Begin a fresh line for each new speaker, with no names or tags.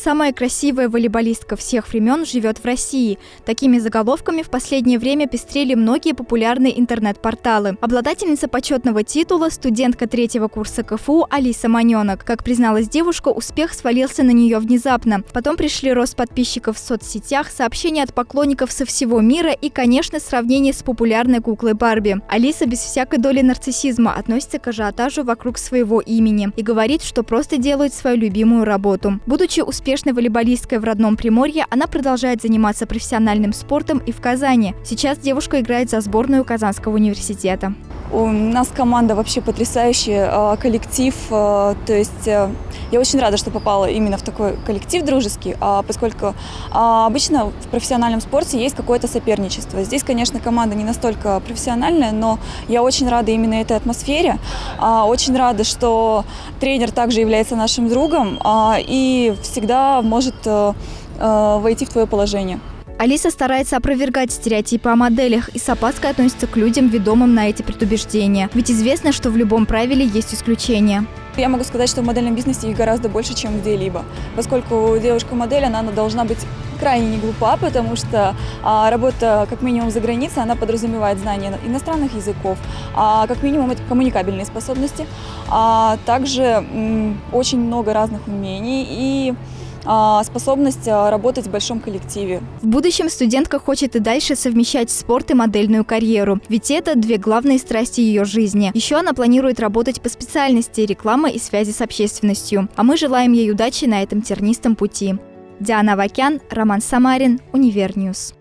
Самая красивая волейболистка всех времен живет в России. Такими заголовками в последнее время пестрели многие популярные интернет-порталы. Обладательница почетного титула – студентка третьего курса КФУ Алиса Маненок. Как призналась девушка, успех свалился на нее внезапно. Потом пришли рост подписчиков в соцсетях, сообщения от поклонников со всего мира и, конечно, сравнение с популярной куклой Барби. Алиса без всякой доли нарциссизма относится к ажиотажу вокруг своего имени и говорит, что просто делает свою любимую работу. Будучи успешной волейболисткой в родном Приморье, она продолжает заниматься профессиональным спортом и в Казани. Сейчас девушка играет за сборную Казанского университета.
У нас команда вообще потрясающая, а, коллектив, а, то есть э, я очень рада, что попала именно в такой коллектив дружеский, а, поскольку обычно в профессиональном спорте есть какое-то соперничество. Здесь, конечно, команда не настолько профессиональная, но я очень рада именно этой атмосфере, очень рада, что тренер также является нашим другом и всегда может э, э, войти в твое положение.
Алиса старается опровергать стереотипы о моделях и с опаской относится к людям, ведомым на эти предубеждения. Ведь известно, что в любом правиле есть исключения.
Я могу сказать, что в модельном бизнесе их гораздо больше, чем где-либо. Поскольку девушка-модель, она должна быть крайне не глупа, потому что а, работа, как минимум, за границей, она подразумевает знание иностранных языков, а, как минимум, это коммуникабельные способности, а также м, очень много разных умений и способность а, работать в большом коллективе.
В будущем студентка хочет и дальше совмещать спорт и модельную карьеру, ведь это две главные страсти ее жизни. Еще она планирует работать по специальности реклама и связи с общественностью. А мы желаем ей удачи на этом тернистом пути. Диана Вакян, Роман Самарин, Универньюз.